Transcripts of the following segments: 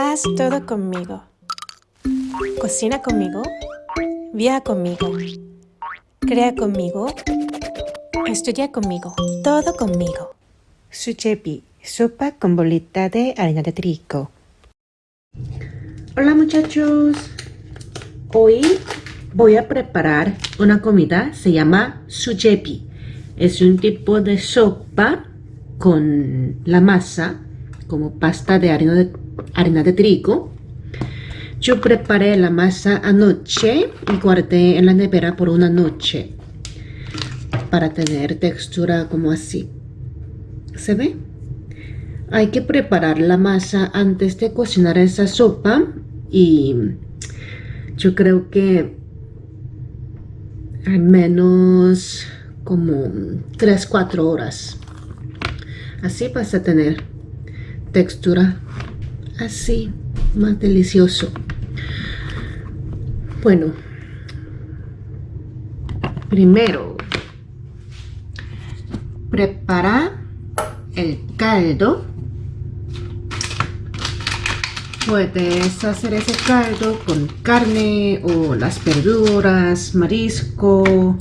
Haz todo conmigo. Cocina conmigo. Viaja conmigo. Crea conmigo. Estudia conmigo. Todo conmigo. Suchepi, sopa con bolita de harina de trigo. Hola muchachos. Hoy voy a preparar una comida, se llama suchepi. Es un tipo de sopa con la masa, como pasta de harina de, harina de trigo. Yo preparé la masa anoche y guardé en la nevera por una noche para tener textura como así. ¿Se ve? Hay que preparar la masa antes de cocinar esa sopa y yo creo que al menos como 3-4 horas. Así vas a tener textura así, más delicioso. Bueno, primero prepara el caldo. Puedes hacer ese caldo con carne o las verduras, marisco.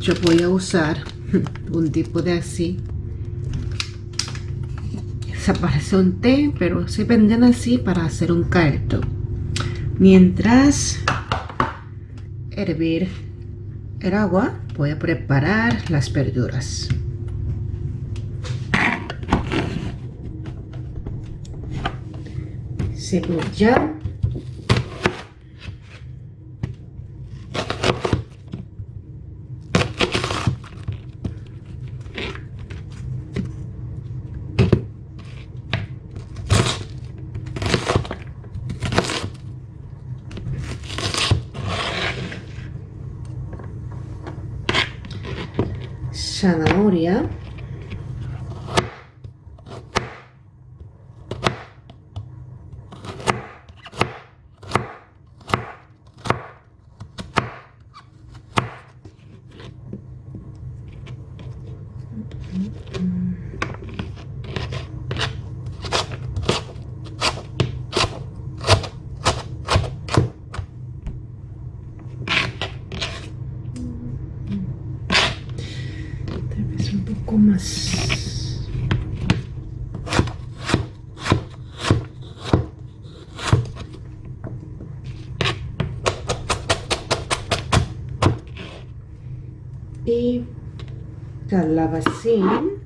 Yo voy a usar un tipo de así. Se un té, pero se venden así para hacer un caldo. Mientras hervir el agua, voy a preparar las verduras. Cebolla. Zanahoria poco más. Y calabacín.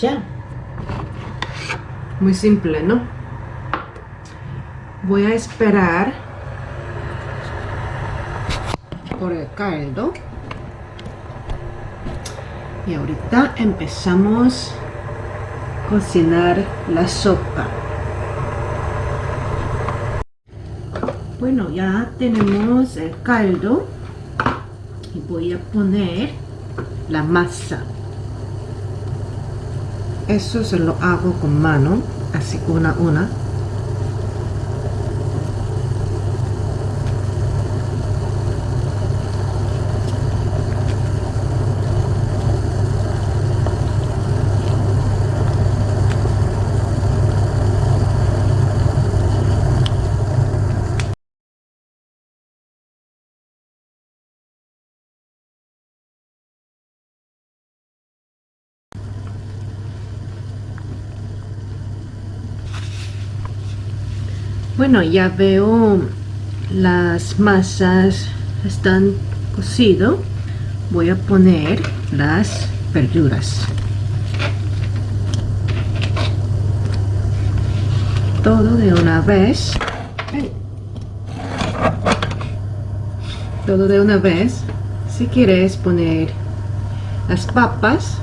Ya. Muy simple, ¿no? Voy a esperar por el caldo. Y ahorita empezamos a cocinar la sopa. Bueno, ya tenemos el caldo y voy a poner la masa eso se lo hago con mano así una una Bueno, ya veo las masas están cocido. Voy a poner las verduras. Todo de una vez. Todo de una vez. Si quieres poner las papas,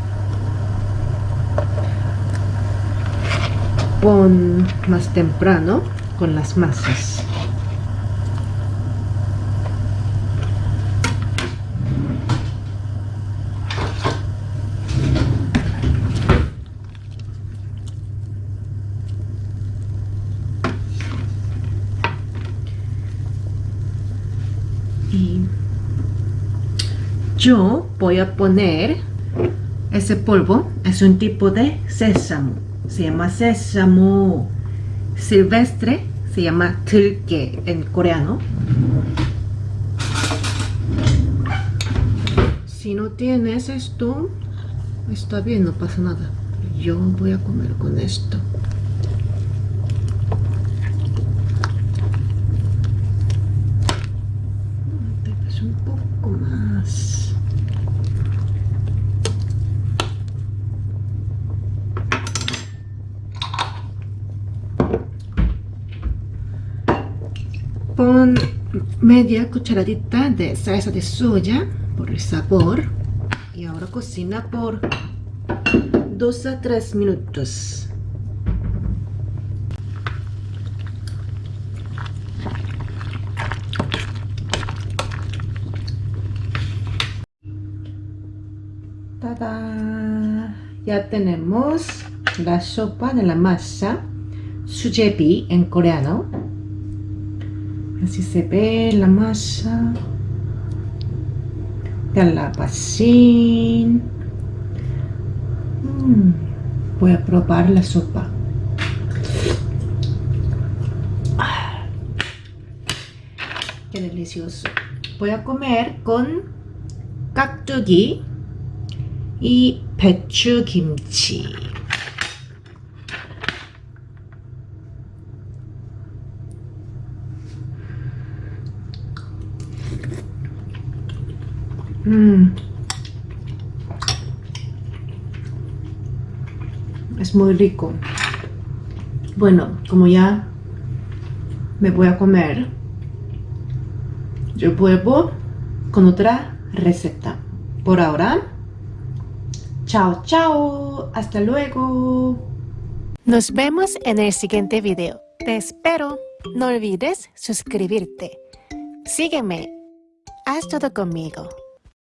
pon más temprano con las masas. Y yo voy a poner ese polvo, es un tipo de sésamo, se llama sésamo silvestre, se llama tulke en coreano. Si no tienes esto, está bien, no pasa nada. Yo voy a comer con esto. un poco más. Pon media cucharadita de salsa de soya por el sabor y ahora cocina por 2 a 3 minutos. ¡Tada! Ya tenemos la sopa de la masa, sujebi en coreano Así se ve la masa. Calabacín. Mm, voy a probar la sopa. Ah, qué delicioso. Voy a comer con 깍두기 y 배추 김치. Mm. Es muy rico. Bueno, como ya me voy a comer, yo vuelvo con otra receta. Por ahora, chao, chao. Hasta luego. Nos vemos en el siguiente video. Te espero. No olvides suscribirte. Sígueme. Haz todo conmigo.